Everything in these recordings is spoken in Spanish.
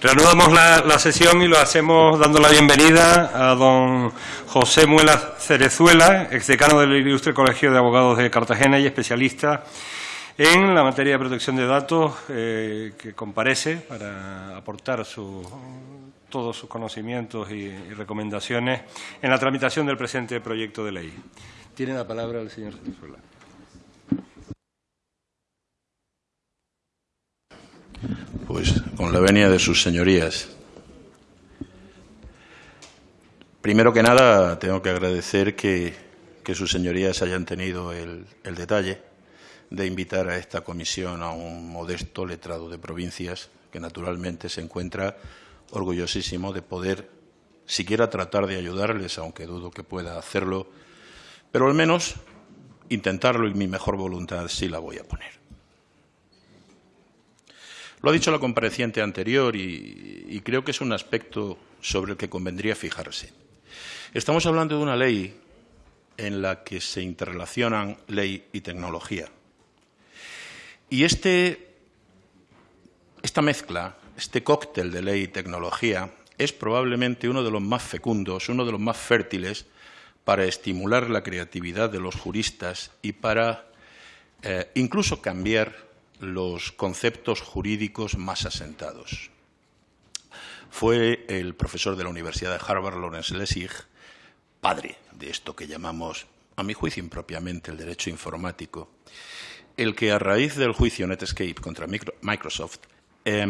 Reanudamos la, sesión y lo hacemos dando la bienvenida a don José Muela Cerezuela, exdecano del Ilustre Colegio de Abogados de Cartagena y especialista en la materia de protección de datos, eh, que comparece para aportar todos sus conocimientos y, y, recomendaciones en la tramitación del presente proyecto de ley. Tiene la palabra el señor Cerezuela. Pues con la venia de sus señorías. Primero que nada, tengo que agradecer que, que sus señorías hayan tenido el, el, detalle de invitar a esta comisión a un modesto letrado de provincias que naturalmente se encuentra orgullosísimo de poder siquiera tratar de ayudarles, aunque dudo que pueda hacerlo, pero al menos intentarlo y mi mejor voluntad sí la voy a poner. Lo ha dicho la compareciente anterior y, creo que es un aspecto sobre el que convendría fijarse. Estamos hablando de una ley en la que se interrelacionan ley y tecnología. Y este, esta mezcla, este cóctel de ley y tecnología, es probablemente uno de los más fecundos, uno de los más fértiles para estimular la creatividad de los juristas y para eh, incluso cambiar los conceptos jurídicos más asentados. Fue el profesor de la Universidad de Harvard, Lawrence Lessig, padre de esto que llamamos, a mi juicio impropiamente, el derecho informático, el que a raíz del juicio Netscape contra Microsoft eh,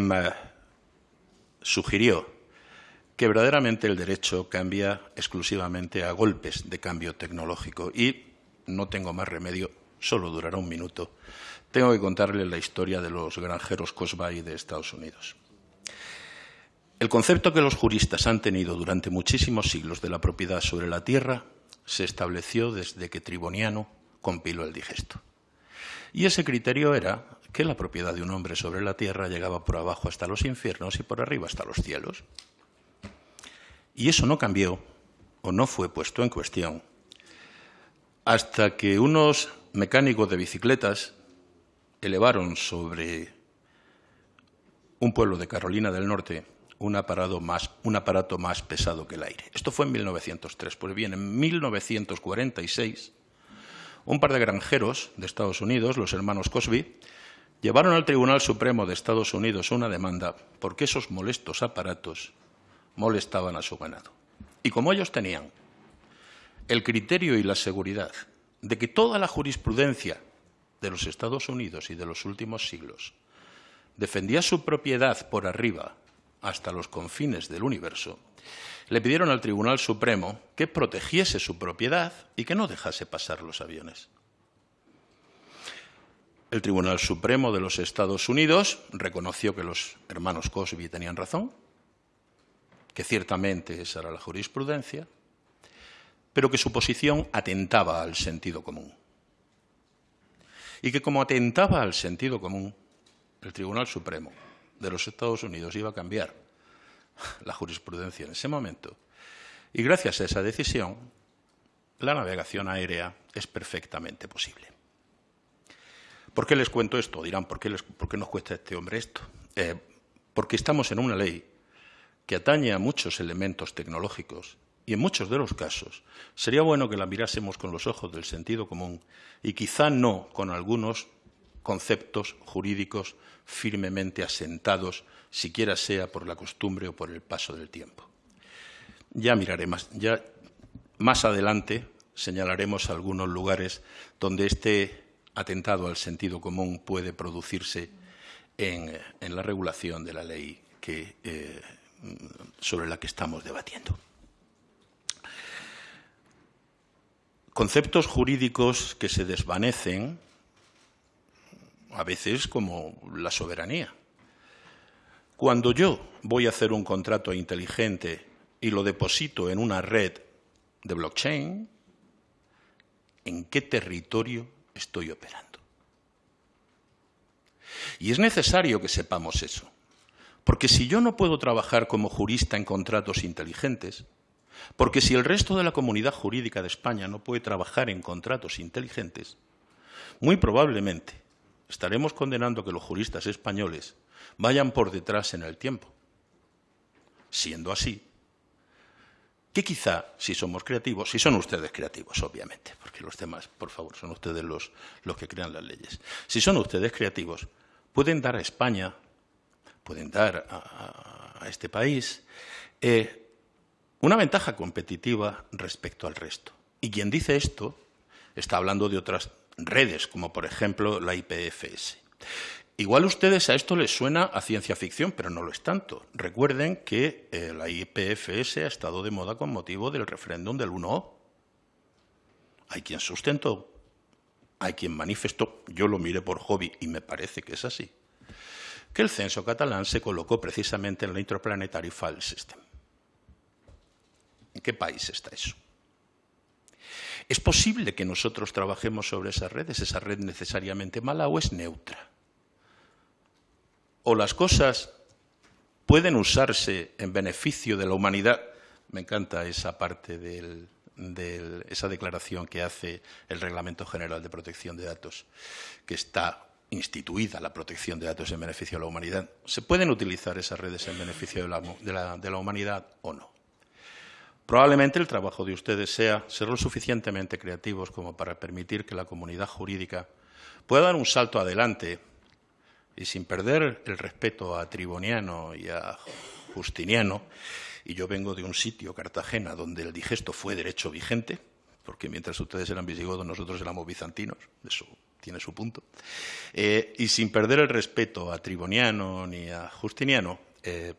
sugirió que verdaderamente el derecho cambia exclusivamente a golpes de cambio tecnológico y no tengo más remedio, solo durará un minuto, tengo que contarles la historia de los granjeros Cosby de Estados Unidos. El concepto que los juristas han tenido durante muchísimos siglos de la propiedad sobre la tierra se estableció desde que Triboniano compiló el digesto. Y ese criterio era que la propiedad de un hombre sobre la tierra llegaba por abajo hasta los infiernos y por arriba hasta los cielos. Y eso no cambió o no fue puesto en cuestión hasta que unos mecánicos de bicicletas elevaron sobre un pueblo de Carolina del Norte un aparato, más, un aparato más pesado que el aire. Esto fue en 1903. Pues bien, en 1946, un par de granjeros de Estados Unidos, los hermanos Cosby, llevaron al Tribunal Supremo de Estados Unidos una demanda porque esos molestos aparatos molestaban a su ganado. Y como ellos tenían el criterio y la seguridad de que toda la jurisprudencia de los Estados Unidos y de los últimos siglos. Defendía su propiedad por arriba hasta los confines del universo, le pidieron al Tribunal Supremo que protegiese su propiedad y que no dejase pasar los aviones. El Tribunal Supremo de los Estados Unidos reconoció que los hermanos Cosby tenían razón, que ciertamente esa era la jurisprudencia, pero que su posición atentaba al sentido común y que como atentaba al sentido común, el Tribunal Supremo de los Estados Unidos iba a cambiar la jurisprudencia en ese momento. Y gracias a esa decisión, la navegación aérea es perfectamente posible. ¿Por qué les cuento esto? Dirán, ¿por qué, nos cuesta este hombre esto? Eh, porque estamos en una ley que atañe a muchos elementos tecnológicos y en muchos de los casos sería bueno que la mirásemos con los ojos del sentido común y quizá no con algunos conceptos jurídicos firmemente asentados, siquiera sea por la costumbre o por el paso del tiempo. Ya miraré más, ya más adelante señalaremos algunos lugares donde este atentado al sentido común puede producirse en, la regulación de la ley que, eh, sobre la que estamos debatiendo. Conceptos jurídicos que se desvanecen, a veces como la soberanía. Cuando yo voy a hacer un contrato inteligente y lo deposito en una red de blockchain, ¿en qué territorio estoy operando? Y es necesario que sepamos eso, porque si yo no puedo trabajar como jurista en contratos inteligentes, porque si el resto de la comunidad jurídica de España no puede trabajar en contratos inteligentes, muy probablemente estaremos condenando que los juristas españoles vayan por detrás en el tiempo. siendo así, que quizá, si somos creativos, si son ustedes creativos, obviamente, porque los demás, por favor, son ustedes los, que crean las leyes, si son ustedes creativos, pueden dar a España, pueden dar a, este país eh, una ventaja competitiva respecto al resto. Y quien dice esto está hablando de otras redes, como por ejemplo la IPFS. Igual a ustedes a esto les suena a ciencia ficción, pero no lo es tanto. Recuerden que eh, la IPFS ha estado de moda con motivo del referéndum del 1O. Hay quien sustentó, hay quien manifestó, yo lo miré por hobby y me parece que es así, que el censo catalán se colocó precisamente en la Interplanetary File System. ¿En qué país está eso? ¿Es posible que nosotros trabajemos sobre esas redes? ¿Esa red necesariamente mala o es neutra? o las cosas pueden usarse en beneficio de la humanidad. Me encanta esa parte de esa declaración que hace el Reglamento General de Protección de Datos, que está instituida la protección de datos en beneficio de la humanidad. ¿Se pueden utilizar esas redes en beneficio de la, humanidad o no? Probablemente el trabajo de ustedes sea ser lo suficientemente creativos como para permitir que la comunidad jurídica pueda dar un salto adelante y sin perder el respeto a Triboniano y a Justiniano, y yo vengo de un sitio, Cartagena, donde el digesto fue derecho vigente, porque mientras ustedes eran visigodos, nosotros éramos bizantinos, eso tiene su punto, eh, y sin perder el respeto a Triboniano ni a Justiniano, eh,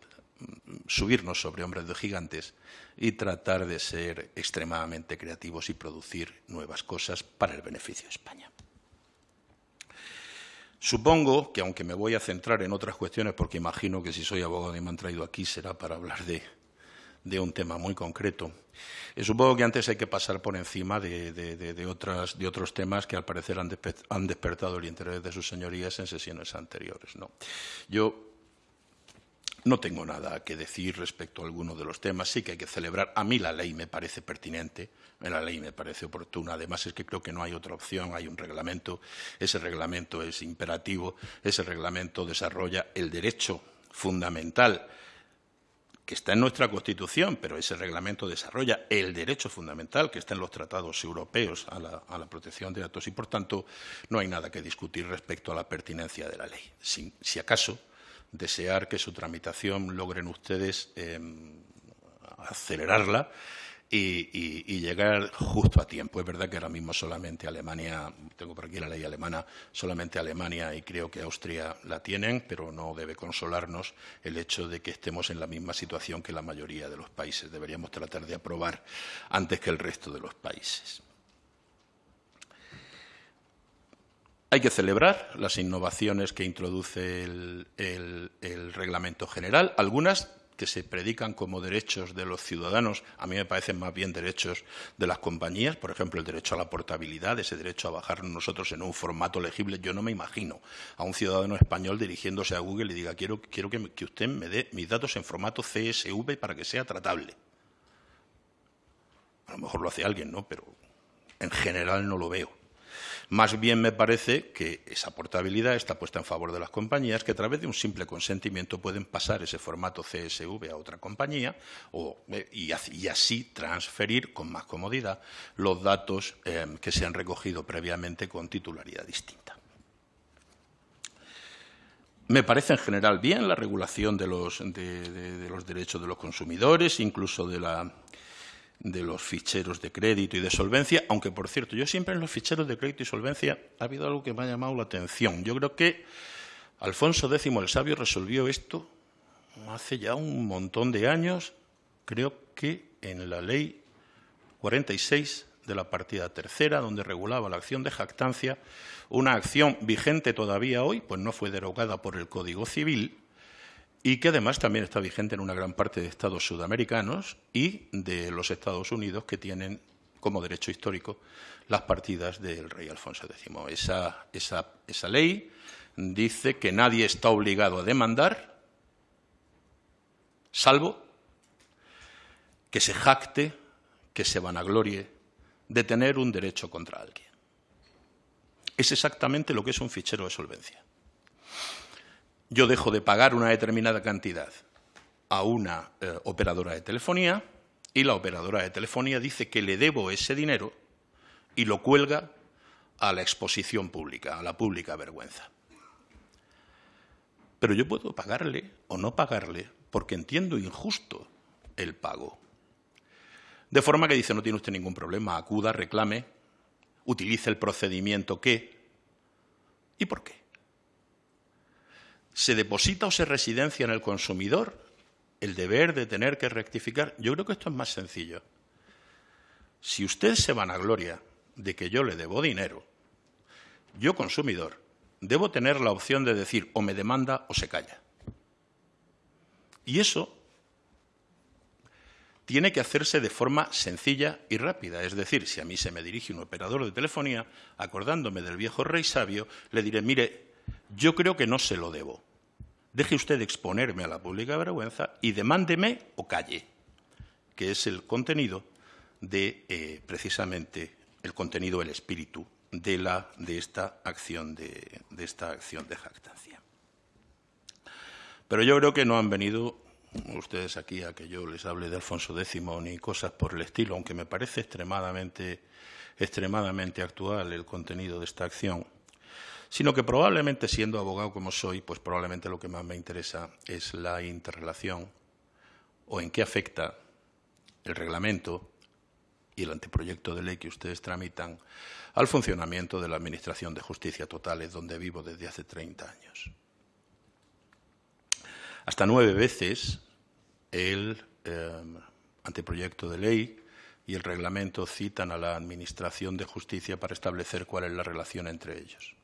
subirnos sobre hombres de gigantes y tratar de ser extremadamente creativos y producir nuevas cosas para el beneficio de España. Supongo que, aunque me voy a centrar en otras cuestiones, porque imagino que si soy abogado y me han traído aquí será para hablar de, un tema muy concreto, eh, supongo que antes hay que pasar por encima de, otros temas que al parecer han, han, despertado el interés de sus señorías en sesiones anteriores. ¿no? Yo no tengo nada que decir respecto a alguno de los temas. Sí que hay que celebrar. A mí la ley me parece pertinente, la ley me parece oportuna. Además es que creo que no hay otra opción. Hay un reglamento. Ese reglamento es imperativo. Ese reglamento desarrolla el derecho fundamental que está en nuestra Constitución, pero ese reglamento desarrolla el derecho fundamental que está en los tratados europeos a la, protección de datos y, por tanto, no hay nada que discutir respecto a la pertinencia de la ley. si acaso, desear que su tramitación logren ustedes em, acelerarla y, llegar justo a tiempo. Es verdad que ahora mismo solamente Alemania, tengo por aquí la ley alemana, solamente Alemania y creo que Austria la tienen, pero no debe consolarnos el hecho de que estemos en la misma situación que la mayoría de los países. Deberíamos tratar de aprobar antes que el resto de los países. Hay que celebrar las innovaciones que introduce el, reglamento general, algunas que se predican como derechos de los ciudadanos, a mí me parecen más bien derechos de las compañías, por ejemplo, el derecho a la portabilidad, ese derecho a bajar nosotros en un formato legible. Yo no me imagino a un ciudadano español dirigiéndose a Google y diga quiero, quiero que, que usted me dé mis datos en formato CSV para que sea tratable. A lo mejor lo hace alguien, ¿no? Pero en general no lo veo. Más bien me parece que esa portabilidad está puesta en favor de las compañías que a través de un simple consentimiento pueden pasar ese formato CSV a otra compañía eh, y, así transferir con más comodidad los datos eh, que se han recogido previamente con titularidad distinta. Me parece en general bien la regulación de los derechos de los consumidores, incluso de la, de los ficheros de crédito y de solvencia, aunque, por cierto, yo siempre en los ficheros de crédito y solvencia ha habido algo que me ha llamado la atención. Yo creo que Alfonso X el Sabio resolvió esto hace ya un montón de años, creo que en la ley 46 de la partida tercera, donde regulaba la acción de jactancia, una acción vigente todavía hoy, pues no fue derogada por el Código Civil, y que además también está vigente en una gran parte de estados sudamericanos y de los Estados Unidos que tienen como derecho histórico las partidas del rey Alfonso X. Esa, esa, esa ley dice que nadie está obligado a demandar, salvo que se jacte, que se vanaglorie de tener un derecho contra alguien. Es exactamente lo que es un fichero de solvencia yo dejo de pagar una determinada cantidad a una eh, operadora de telefonía y la operadora de telefonía dice que le debo ese dinero y lo cuelga a la exposición pública, a la pública vergüenza. Pero yo puedo pagarle o no pagarle porque entiendo injusto el pago. De forma que dice, no tiene usted ningún problema, acuda, reclame, utilice el procedimiento que... ¿Y por qué? ¿Se deposita o se residencia en el consumidor el deber de tener que rectificar? Yo creo que esto es más sencillo. Si usted se vanagloria de que yo le debo dinero, yo consumidor debo tener la opción de decir o me demanda o se calla. Y eso tiene que hacerse de forma sencilla y rápida. Es decir, si a mí se me dirige un operador de telefonía, acordándome del viejo rey sabio, le diré, mire, yo creo que no se lo debo. Deje usted exponerme a la pública vergüenza y demándeme o calle, que es el contenido de, eh, precisamente, el contenido, el espíritu de, esta acción de, de esta acción de jactancia. Pero yo creo que no han venido ustedes aquí a que yo les hable de Alfonso X ni cosas por el estilo, aunque me parece extremadamente, extremadamente actual el contenido de esta acción, sino que probablemente siendo abogado como soy, pues probablemente lo que más me interesa es la interrelación o en qué afecta el reglamento y el anteproyecto de ley que ustedes tramitan al funcionamiento de la Administración de Justicia Totales, donde vivo desde hace 30 años. Hasta nueve veces el em, anteproyecto de ley y el reglamento citan a la Administración de Justicia para establecer cuál es la relación entre ellos.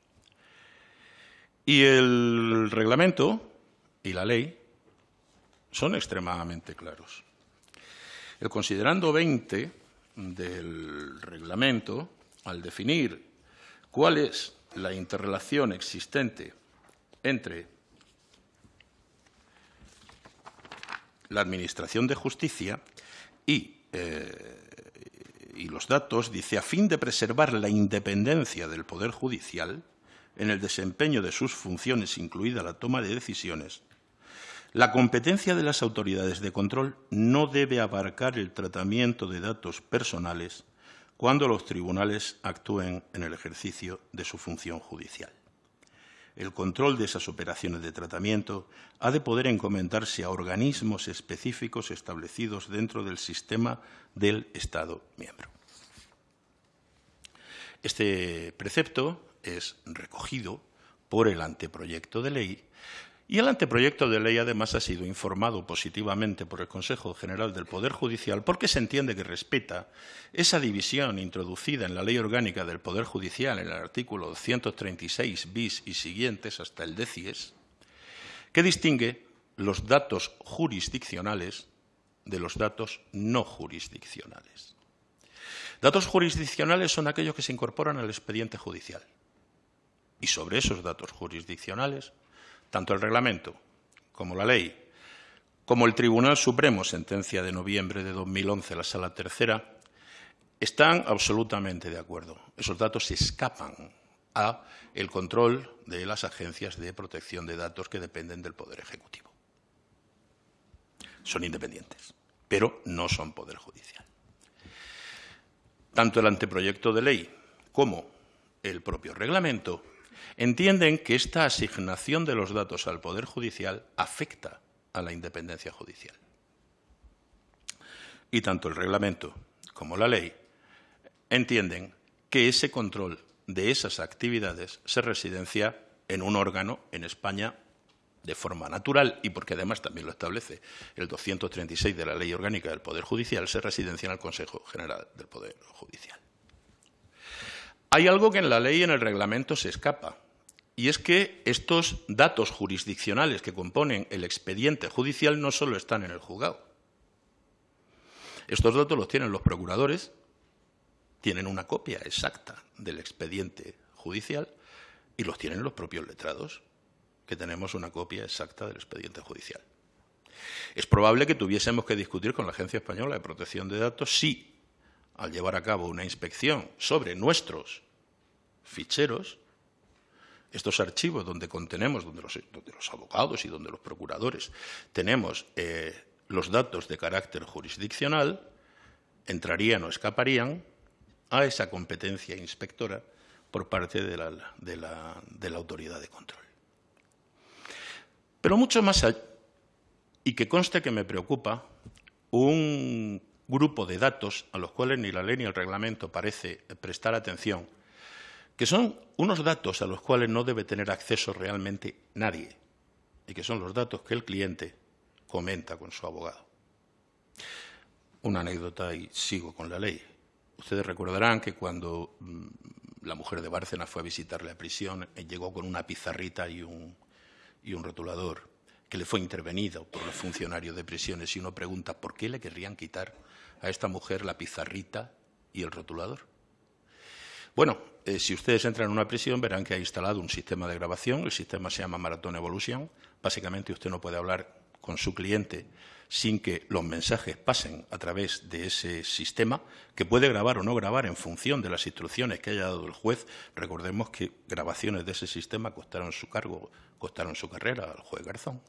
Y el reglamento y la ley son extremadamente claros. El considerando 20 del reglamento, al definir cuál es la interrelación existente entre la Administración de Justicia y, eh, y los datos, dice, a fin de preservar la independencia del Poder Judicial en el desempeño de sus funciones, incluida la toma de decisiones, la competencia de las autoridades de control no debe abarcar el tratamiento de datos personales cuando los tribunales actúen en el ejercicio de su función judicial el control de esas operaciones de tratamiento ha de poder encomendarse a organismos específicos establecidos dentro del sistema del Estado miembro. Este precepto es recogido por el anteproyecto de ley y el anteproyecto de ley además ha sido informado positivamente por el Consejo General del Poder Judicial porque se entiende que respeta esa división introducida en la Ley Orgánica del Poder Judicial en el artículo 236 bis y siguientes hasta el DECIES, que distingue los datos jurisdiccionales de los datos no jurisdiccionales. Datos jurisdiccionales son aquellos que se incorporan al expediente judicial. Y sobre esos datos jurisdiccionales tanto el reglamento como la ley, como el Tribunal Supremo, sentencia de noviembre de 2011, la Sala Tercera, están absolutamente de acuerdo. Esos datos se escapan a el control de las agencias de protección de datos que dependen del Poder Ejecutivo. Son independientes, pero no son Poder Judicial. Tanto el anteproyecto de ley como el propio reglamento entienden que esta asignación de los datos al Poder Judicial afecta a la independencia judicial. Y tanto el reglamento como la ley entienden que ese control de esas actividades se residencia en un órgano en España de forma natural y porque además también lo establece el 236 de la Ley Orgánica del Poder Judicial, se residencia en el Consejo General del Poder Judicial. Hay algo que en la ley y en el reglamento se escapa, y es que estos datos jurisdiccionales que componen el expediente judicial no solo están en el juzgado. Estos datos los tienen los procuradores, tienen una copia exacta del expediente judicial y los tienen los propios letrados, que tenemos una copia exacta del expediente judicial. Es probable que tuviésemos que discutir con la Agencia Española de Protección de Datos si, al llevar a cabo una inspección sobre nuestros ficheros, estos archivos donde contenemos, donde los, abogados y donde los procuradores tenemos eh, los datos de carácter jurisdiccional, entrarían o escaparían a esa competencia inspectora por parte de la, autoridad de control. Pero mucho más allá, y que conste que me preocupa, un grupo de datos a los cuales ni la ley ni el reglamento parece prestar atención, que son unos datos a los cuales no debe tener acceso realmente nadie, y que son los datos que el cliente comenta con su abogado. Una anécdota y sigo con la ley. Ustedes recordarán que cuando mm, la mujer de Bárcena fue a visitarle a prisión, eh, llegó con una pizarrita y un, y un rotulador que le fue intervenido por los funcionarios de prisiones y uno pregunta por qué le querrían quitar a esta mujer la pizarrita y el rotulador. Bueno, eh, si ustedes entran en una prisión verán que ha instalado un sistema de grabación, el sistema se llama Marathon Evolution. Básicamente usted no puede hablar con su cliente sin que los mensajes pasen a través de ese sistema, que puede grabar o no grabar en función de las instrucciones que haya dado el juez. Recordemos que grabaciones de ese sistema costaron su cargo, costaron su carrera al juez Garzón.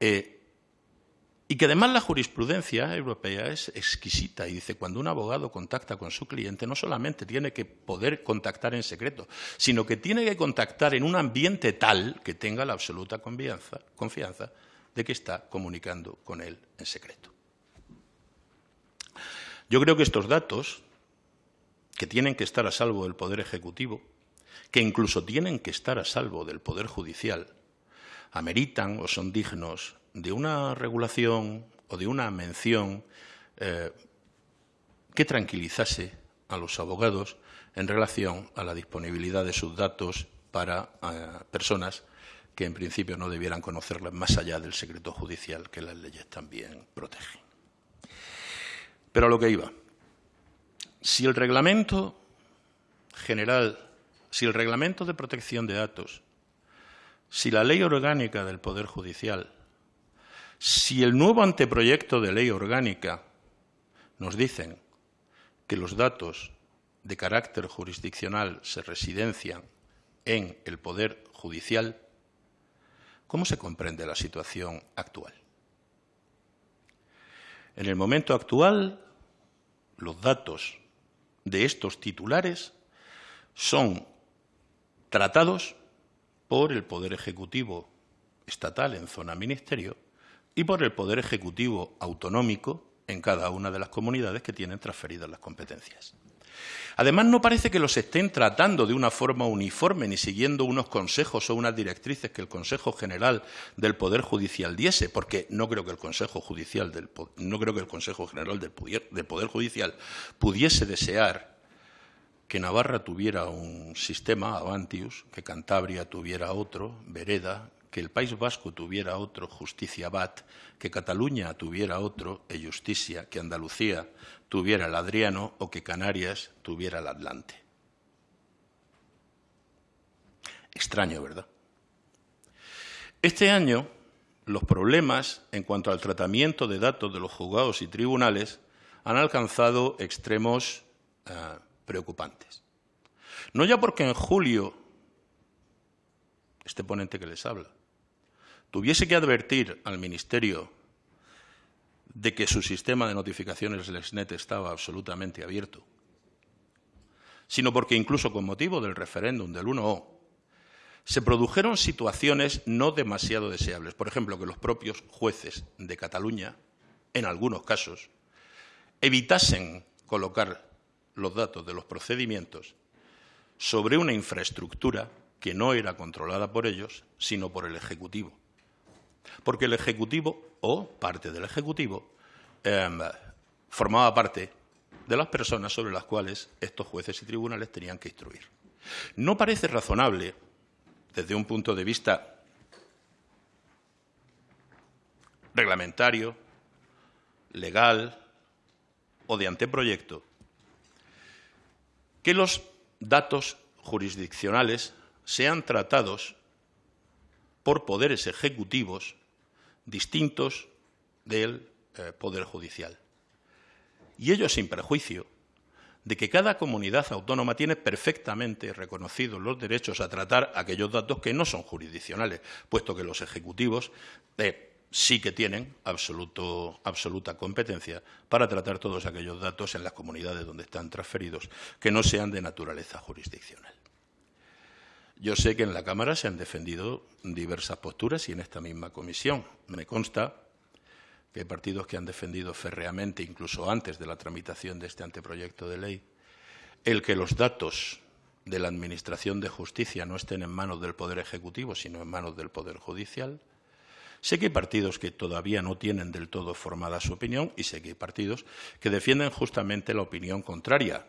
Eh, y que además la jurisprudencia europea es exquisita y dice cuando un abogado contacta con su cliente no solamente tiene que poder contactar en secreto, sino que tiene que contactar en un ambiente tal que tenga la absoluta confianza, confianza de que está comunicando con él en secreto. Yo creo que estos datos, que tienen que estar a salvo del Poder Ejecutivo, que incluso tienen que estar a salvo del Poder Judicial, ameritan o son dignos de una regulación o de una mención eh, que tranquilizase a los abogados en relación a la disponibilidad de sus datos para eh, personas que en principio no debieran conocerlas más allá del secreto judicial que las leyes también protegen. Pero a lo que iba. Si el reglamento general, si el reglamento de protección de datos, si la ley orgánica del Poder Judicial, si el nuevo anteproyecto de ley orgánica nos dicen que los datos de carácter jurisdiccional se residencian en el Poder Judicial, ¿Cómo se comprende la situación actual? En el momento actual, los datos de estos titulares son tratados por el Poder Ejecutivo estatal en zona ministerio y por el Poder Ejecutivo autonómico en cada una de las comunidades que tienen transferidas las competencias. Además, no parece que los estén tratando de una forma uniforme ni siguiendo unos consejos o unas directrices que el Consejo General del Poder Judicial diese, porque no creo que el Consejo Judicial del, no creo que el Consejo General del Poder Judicial pudiese desear que Navarra tuviera un sistema Avantius, que Cantabria tuviera otro, Vereda, que el País Vasco tuviera otro, Justicia Bat, que Cataluña tuviera otro, e Justicia, que Andalucía tuviera el Adriano o que Canarias tuviera el Atlante. Extraño, ¿verdad? Este año, los problemas en cuanto al tratamiento de datos de los juzgados y tribunales han alcanzado extremos eh, preocupantes. No ya porque en julio este ponente que les habla tuviese que advertir al Ministerio de que su sistema de notificaciones LexNet estaba absolutamente abierto, sino porque incluso con motivo del referéndum del 1O se produjeron situaciones no demasiado deseables. Por ejemplo, que los propios jueces de Cataluña, en algunos casos, evitasen colocar los datos de los procedimientos sobre una infraestructura que no era controlada por ellos, sino por el Ejecutivo porque el Ejecutivo, o parte del Ejecutivo, em, formaba parte de las personas sobre las cuales estos jueces y tribunales tenían que instruir. No parece razonable, desde un punto de vista reglamentario, legal o de anteproyecto, que los datos jurisdiccionales sean tratados por poderes ejecutivos distintos del eh, Poder Judicial. Y ello sin perjuicio de que cada comunidad autónoma tiene perfectamente reconocidos los derechos a tratar aquellos datos que no son jurisdiccionales, puesto que los ejecutivos eh, sí que tienen absoluta competencia para tratar todos aquellos datos en las comunidades donde están transferidos que no sean de naturaleza jurisdiccional. Yo sé que en la Cámara se han defendido diversas posturas y en esta misma comisión me consta que hay partidos que han defendido férreamente, incluso antes de la tramitación de este anteproyecto de ley, el que los datos de la Administración de Justicia no estén en manos del Poder Ejecutivo, sino en manos del Poder Judicial. Sé que hay partidos que todavía no tienen del todo formada su opinión y sé que hay partidos que defienden justamente la opinión contraria,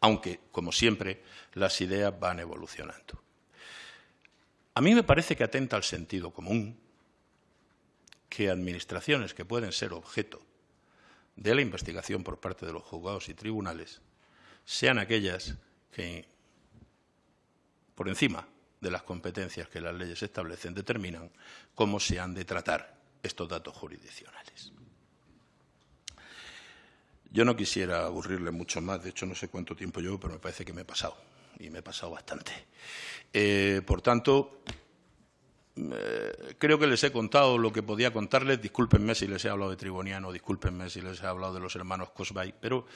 aunque, como siempre, las ideas van evolucionando. A mí me parece que atenta al sentido común que administraciones que pueden ser objeto de la investigación por parte de los juzgados y tribunales sean aquellas que, por encima de las competencias que las leyes establecen, determinan cómo se han de tratar estos datos jurisdiccionales. Yo no quisiera aburrirle mucho más, de hecho no sé cuánto tiempo llevo, pero me parece que me he pasado, y me he pasado bastante. Eh, por tanto, eh, creo que les he contado lo que podía contarles. Discúlpenme si les he hablado de Triboniano, discúlpenme si les he hablado de los hermanos Cosbay, pero,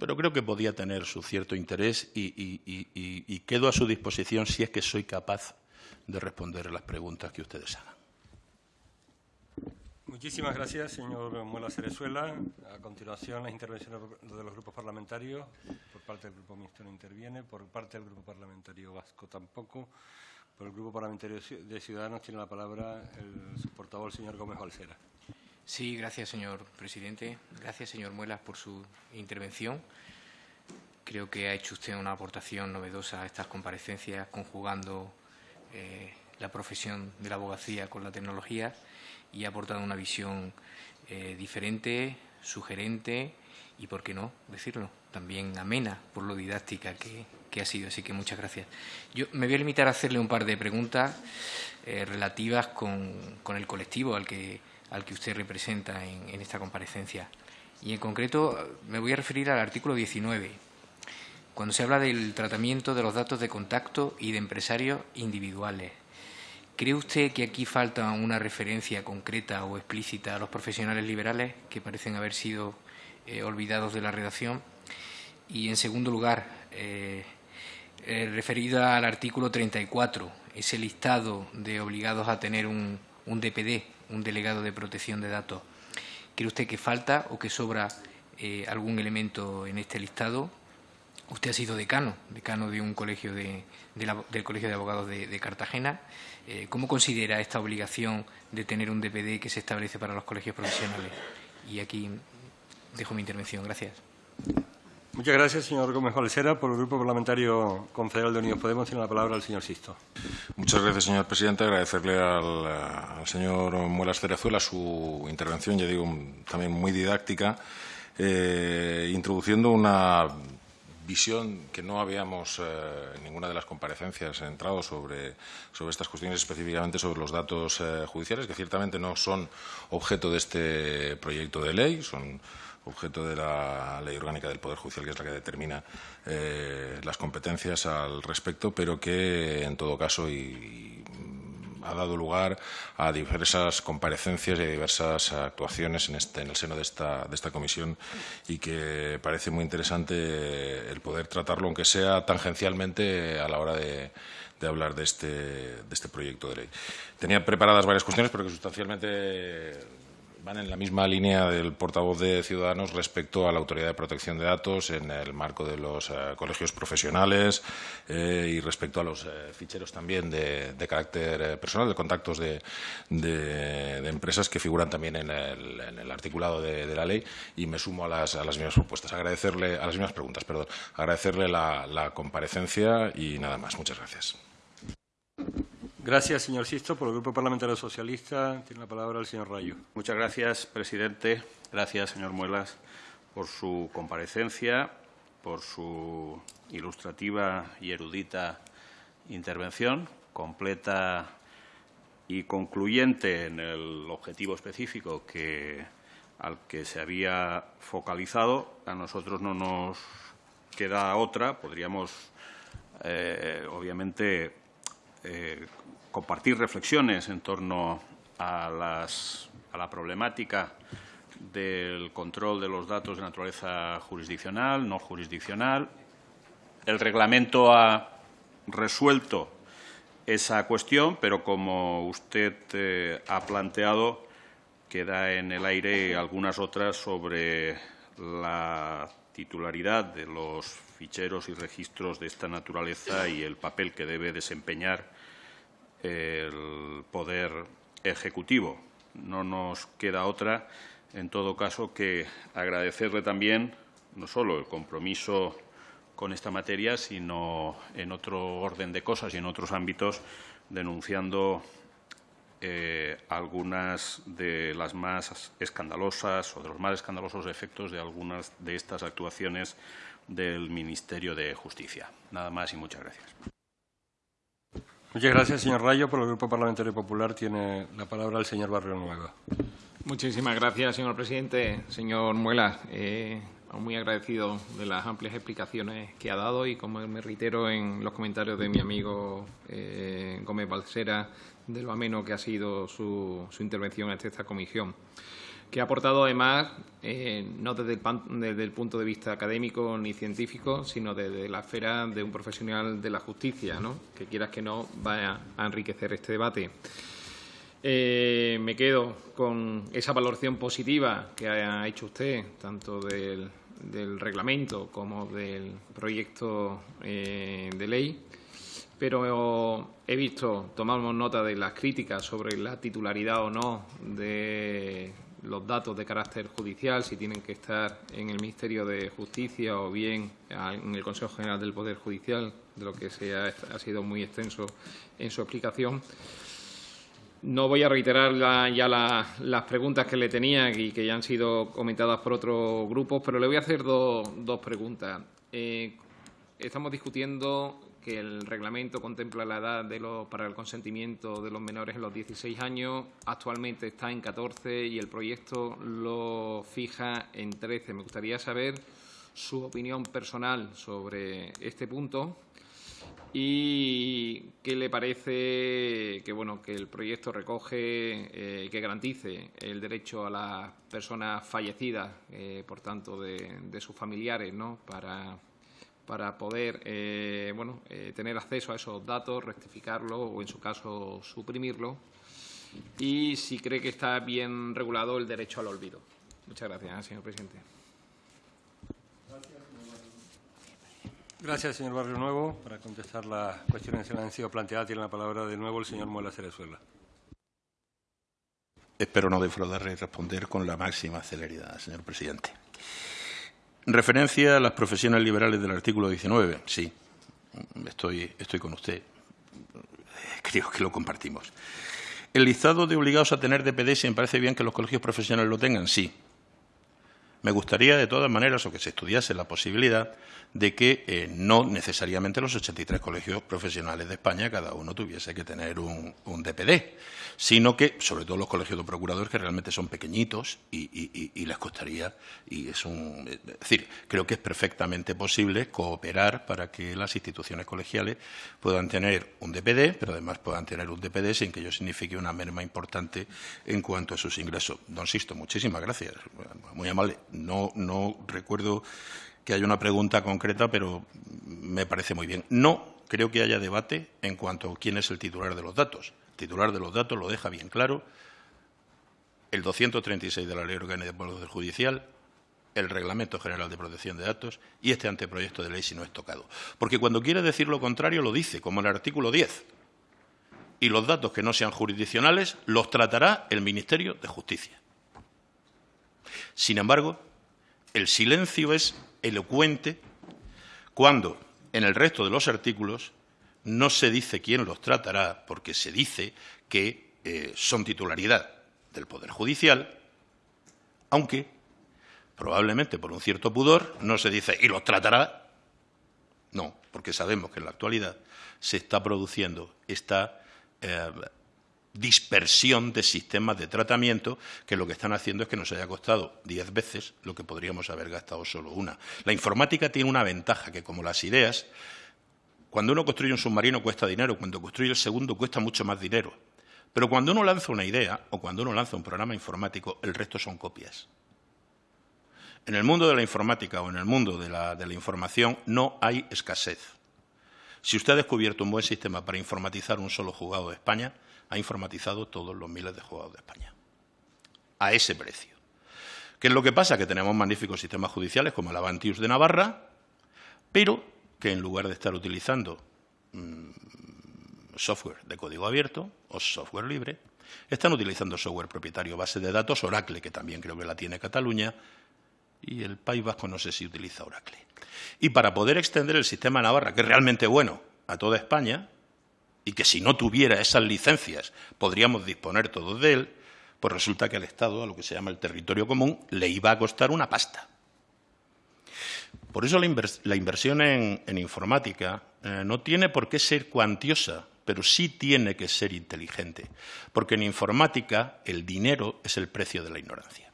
pero creo que podía tener su cierto interés y, quedo a su disposición si es que soy capaz de responder las preguntas que ustedes hagan. Muchísimas gracias, señor Muela Cerezuela. A continuación, las intervenciones de los grupos parlamentarios. Por parte del Grupo Mixto no interviene, por parte del Grupo Parlamentario Vasco tampoco. Por el Grupo Parlamentario de Ciudadanos tiene la palabra el, portavoz, señor Gómez Balsera. Sí, gracias, señor presidente. Gracias, señor Muelas, por su intervención. Creo que ha hecho usted una aportación novedosa a estas comparecencias, conjugando eh, la profesión de la abogacía con la tecnología y ha aportado una visión eh, diferente, sugerente y, por qué no decirlo, también amena por lo didáctica que, ha sido. Así que muchas gracias. Yo me voy a limitar a hacerle un par de preguntas eh, relativas con, el colectivo al que, al que usted representa en, esta comparecencia. Y en concreto me voy a referir al artículo 19, cuando se habla del tratamiento de los datos de contacto y de empresarios individuales. ¿Cree usted que aquí falta una referencia concreta o explícita a los profesionales liberales que parecen haber sido eh, olvidados de la redacción? Y, en segundo lugar, eh, eh, referida al artículo 34, ese listado de obligados a tener un, DPD, un delegado de protección de datos. ¿Cree usted que falta o que sobra eh, algún elemento en este listado? Usted ha sido decano, decano de un colegio de, del Colegio de Abogados de, Cartagena. Eh, ¿Cómo considera esta obligación de tener un DPD que se establece para los colegios profesionales? Y aquí dejo mi intervención. Gracias. Muchas gracias, señor Gómez Valsera. Por el Grupo Parlamentario Confederal de Unidos Podemos tiene la palabra el señor Sisto. Muchas gracias, señor presidente. Agradecerle al, señor Muelas Cerezuela su intervención, ya digo, también muy didáctica, eh, introduciendo una que no habíamos eh, en ninguna de las comparecencias entrado sobre, sobre estas cuestiones, específicamente sobre los datos eh, judiciales, que ciertamente no son objeto de este proyecto de ley, son objeto de la Ley Orgánica del Poder Judicial, que es la que determina eh, las competencias al respecto, pero que, en todo caso, y, ha dado lugar a diversas comparecencias y a diversas actuaciones en, este, en el seno de esta, de esta comisión y que parece muy interesante el poder tratarlo, aunque sea tangencialmente, a la hora de, de hablar de este, de este proyecto de ley. Tenía preparadas varias cuestiones, pero que sustancialmente van en la misma línea del portavoz de Ciudadanos respecto a la Autoridad de Protección de Datos en el marco de los eh, colegios profesionales eh, y respecto a los eh, ficheros también de, carácter personal, de contactos de, empresas que figuran también en el, articulado de, la ley y me sumo a las, a las mismas propuestas. Agradecerle, a las mismas preguntas, perdón. Agradecerle la comparecencia y nada más. Muchas gracias. Gracias, señor Sisto. Por el Grupo Parlamentario Socialista tiene la palabra el señor Rayo. Muchas gracias, presidente. Gracias, señor Muelas, por su comparecencia, por su ilustrativa y erudita intervención, completa y concluyente en el objetivo específico que al que se había focalizado. A nosotros no nos queda otra. Podríamos, eh, obviamente, eh, compartir reflexiones en torno a, la problemática del control de los datos de naturaleza jurisdiccional, no jurisdiccional. El reglamento ha resuelto esa cuestión, pero como usted eh, ha planteado, queda en el aire algunas otras sobre la titularidad de los ficheros y registros de esta naturaleza y el papel que debe desempeñar el Poder Ejecutivo. No nos queda otra, en todo caso, que agradecerle también no solo el compromiso con esta materia, sino en otro orden de cosas y en otros ámbitos, denunciando eh, algunas de las más escandalosas o de los más escandalosos efectos de algunas de estas actuaciones del Ministerio de Justicia. Nada más y muchas gracias. Muchas gracias, señor Rayo. Por el Grupo Parlamentario Popular tiene la palabra el señor Barrio Nueva. Muchísimas gracias, señor presidente. Señor Muela, eh, muy agradecido de las amplias explicaciones que ha dado y como me reitero en los comentarios de mi amigo eh, Gómez Balsera de lo ameno que ha sido su, intervención ante esta comisión, que ha aportado además eh, no desde el, punto de vista académico ni científico, sino desde la esfera de un profesional de la justicia, ¿no? que quieras que no vaya a enriquecer este debate. Eh, me quedo con esa valoración positiva que ha hecho usted, tanto del, reglamento como del proyecto eh, de ley, pero he visto, tomamos nota de las críticas sobre la titularidad o no de los datos de carácter judicial, si tienen que estar en el Ministerio de Justicia o bien en el Consejo General del Poder Judicial, de lo que se ha, sido muy extenso en su explicación. No voy a reiterar ya las preguntas que le tenía y que ya han sido comentadas por otros grupos, pero le voy a hacer dos preguntas. Eh, estamos discutiendo que el reglamento contempla la edad para el consentimiento de los menores en los 16 años. Actualmente está en 14 y el proyecto lo fija en 13. Me gustaría saber su opinión personal sobre este punto y qué le parece que bueno que el proyecto recoge eh, que garantice el derecho a las personas fallecidas eh, por tanto de, sus familiares no para para poder eh, bueno tener acceso a esos datos rectificarlo o en su caso suprimirlo y si cree que está bien regulado el derecho al olvido muchas gracias señor presidente Gracias, señor Barrio Nuevo. Para contestar las cuestiones que le han sido planteadas, tiene la palabra de nuevo el señor Muela Cerezuela. Espero no defraudarle y responder con la máxima celeridad, señor presidente. En referencia a las profesiones liberales del artículo 19, sí, estoy, estoy con usted. Creo que lo compartimos. ¿El listado de obligados a tener DPD, si me parece bien que los colegios profesionales lo tengan? Sí. Me gustaría, de todas maneras, o que se estudiase la posibilidad de que eh, no necesariamente los 83 colegios profesionales de España cada uno tuviese que tener un, DPD, sino que, sobre todo los colegios de procuradores, que realmente son pequeñitos y, les costaría, y es un... Es decir, creo que es perfectamente posible cooperar para que las instituciones colegiales puedan tener un DPD, pero además puedan tener un DPD sin que ello signifique una merma importante en cuanto a sus ingresos. Don Sisto, muchísimas gracias. Muy amable. No, recuerdo que haya una pregunta concreta, pero me parece muy bien. No creo que haya debate en cuanto a quién es el titular de los datos. El titular de los datos lo deja bien claro el 236 de la Ley Orgánica de Poder Judicial, el Reglamento General de Protección de Datos y este anteproyecto de ley si no es tocado. Porque cuando quiere decir lo contrario lo dice, como el artículo 10. Y los datos que no sean jurisdiccionales los tratará el Ministerio de Justicia. Sin embargo, el silencio es elocuente cuando en el resto de los artículos no se dice quién los tratará, porque se dice que eh, son titularidad del Poder Judicial, aunque probablemente por un cierto pudor no se dice y los tratará. No, porque sabemos que en la actualidad se está produciendo esta eh, dispersión de sistemas de tratamiento que lo que están haciendo es que nos haya costado diez veces lo que podríamos haber gastado solo una. La informática tiene una ventaja que, como las ideas, cuando uno construye un submarino cuesta dinero, cuando construye el segundo cuesta mucho más dinero. Pero cuando uno lanza una idea o cuando uno lanza un programa informático, el resto son copias. En el mundo de la informática o en el mundo de la, de la información no hay escasez. Si usted ha descubierto un buen sistema para informatizar un solo juzgado de España, ha informatizado todos los miles de juzgados de España. A ese precio. ¿Qué es lo que pasa? Que tenemos magníficos sistemas judiciales como el Avantius de Navarra, pero que en lugar de estar utilizando mmm, software de código abierto o software libre, están utilizando software propietario, base de datos Oracle, que también creo que la tiene Cataluña, y el País Vasco no sé si utiliza Oracle. Y para poder extender el sistema Navarra, que es realmente bueno, a toda España, y que si no tuviera esas licencias podríamos disponer todos de él, pues resulta que al Estado, a lo que se llama el territorio común, le iba a costar una pasta. Por eso la, invers la inversión en, informática eh, no tiene por qué ser cuantiosa, pero sí tiene que ser inteligente, porque en informática el dinero es el precio de la ignorancia.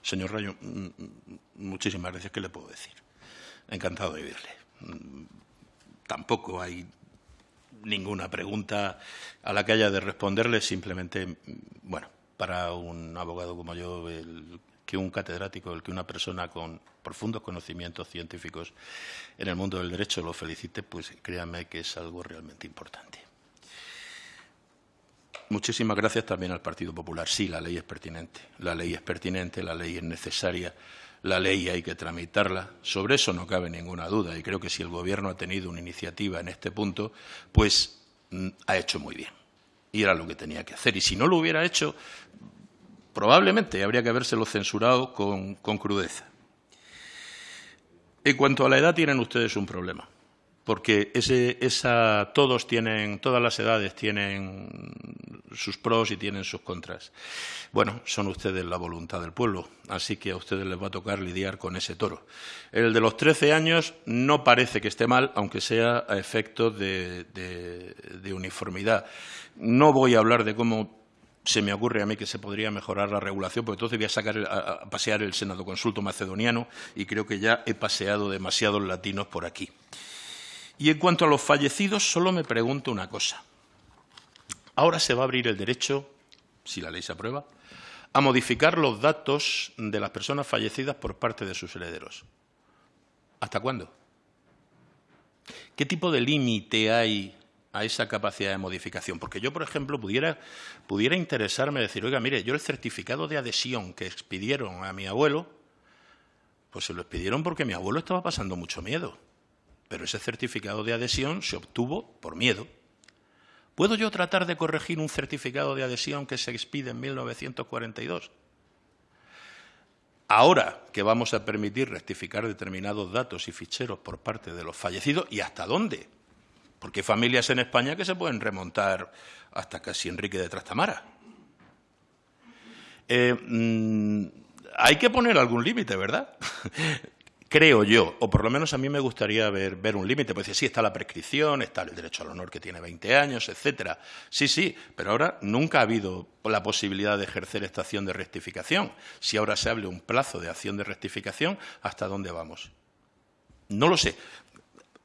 Señor Rayo, mm, mm, muchísimas gracias. ¿Qué le puedo decir? Encantado de oírle. Mm, tampoco hay ninguna pregunta a la que haya de responderle, simplemente, bueno, para un abogado como yo, el, que un catedrático, el que una persona con profundos conocimientos científicos en el mundo del derecho lo felicite, pues créanme que es algo realmente importante. Muchísimas gracias también al Partido Popular. Sí, la ley es pertinente. La ley es pertinente, la ley es necesaria, la ley hay que tramitarla. Sobre eso no cabe ninguna duda y creo que si el Gobierno ha tenido una iniciativa en este punto, pues mm, ha hecho muy bien. Y era lo que tenía que hacer. Y si no lo hubiera hecho, probablemente habría que habérselo censurado con, con crudeza. En cuanto a la edad, tienen ustedes un problema porque ese, esa, todos tienen, todas las edades tienen sus pros y tienen sus contras. Bueno, son ustedes la voluntad del pueblo, así que a ustedes les va a tocar lidiar con ese toro. El de los 13 años no parece que esté mal, aunque sea a efectos de, de, uniformidad. No voy a hablar de cómo se me ocurre a mí que se podría mejorar la regulación, porque entonces voy a, sacar, a, a pasear el Senado Consulto macedoniano y creo que ya he paseado demasiados latinos por aquí. Y en cuanto a los fallecidos, solo me pregunto una cosa. Ahora se va a abrir el derecho, si la ley se aprueba, a modificar los datos de las personas fallecidas por parte de sus herederos. ¿Hasta cuándo? ¿Qué tipo de límite hay a esa capacidad de modificación? Porque yo, por ejemplo, pudiera, pudiera interesarme decir, oiga, mire, yo el certificado de adhesión que expidieron a mi abuelo, pues se lo expidieron porque mi abuelo estaba pasando mucho miedo pero ese certificado de adhesión se obtuvo por miedo. ¿Puedo yo tratar de corregir un certificado de adhesión que se expide en 1942? Ahora que vamos a permitir rectificar determinados datos y ficheros por parte de los fallecidos, ¿y hasta dónde? Porque hay familias en España que se pueden remontar hasta casi Enrique de Trastamara. Eh, mmm, hay que poner algún límite, ¿verdad? creo yo, o por lo menos a mí me gustaría ver, ver un límite, pues sí, está la prescripción, está el derecho al honor que tiene 20 años, etcétera. Sí, sí, pero ahora nunca ha habido la posibilidad de ejercer esta acción de rectificación. Si ahora se hable un plazo de acción de rectificación, ¿hasta dónde vamos? No lo sé.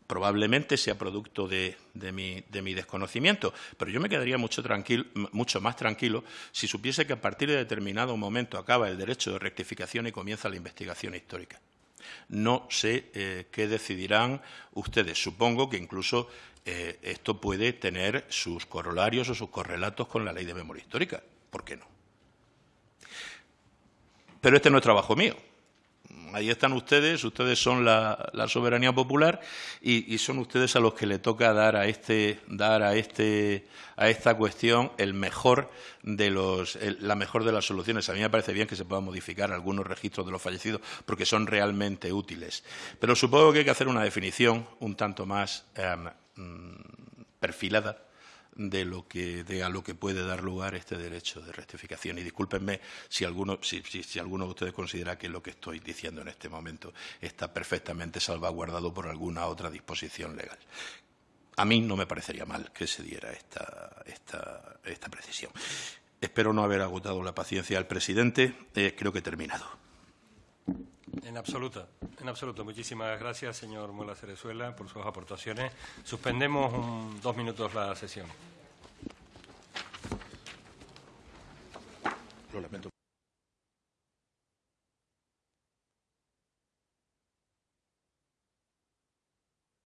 Probablemente sea producto de, mi, desconocimiento, pero yo me quedaría mucho, tranquilo, mucho más tranquilo si supiese que a partir de determinado momento acaba el derecho de rectificación y comienza la investigación histórica. No sé eh, qué decidirán ustedes. Supongo que incluso eh, esto puede tener sus corolarios o sus correlatos con la ley de memoria histórica. ¿Por qué no? Pero este no es trabajo mío ahí están ustedes, ustedes son la, soberanía popular y, son ustedes a los que le toca dar a este, dar a este, a esta cuestión el mejor de los, la mejor de las soluciones. A mí me parece bien que se puedan modificar algunos registros de los fallecidos porque son realmente útiles. Pero supongo que hay que hacer una definición un tanto más eh, perfilada de, lo que, de a lo que puede dar lugar este derecho de rectificación. Y discúlpenme si alguno, si, si, si alguno de ustedes considera que lo que estoy diciendo en este momento está perfectamente salvaguardado por alguna otra disposición legal. a mí no me parecería mal que se diera esta, esta, esta precisión. Espero no haber agotado la paciencia al presidente. Eh, creo que he terminado. En absoluto, en absoluto. Muchísimas gracias, señor Muela Cerezuela, por sus aportaciones. Suspendemos un, dos minutos la sesión. Lo lamento.